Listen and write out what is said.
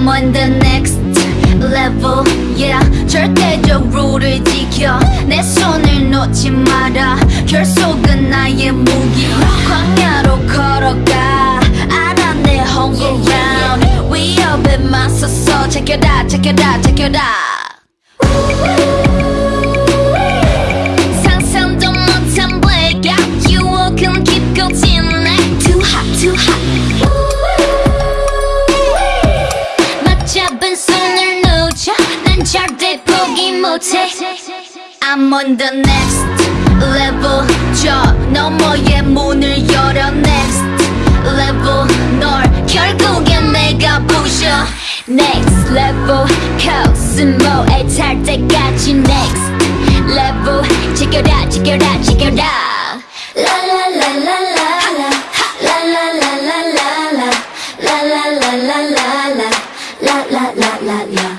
I'm on the next level yeah 절대적 룰을 지켜 내 손을 놓지 마라 결속은 나의 무기 광야로 걸어가 알아 내 home ground 위협에 맞서서 check it out check it out check it out 상상도 못한 blackout 유혹은 깊고 진해 Too hot too hot 난 절대 포기 못해 I'm on the next level 저 너머의 문을 열어 next level 널 결국엔 내가 부셔 next level 코스모에 탈 때까지 next level 지켜라 지켜라 지켜라 라라라라라 라라라라라라 라라라라라라 라라라라라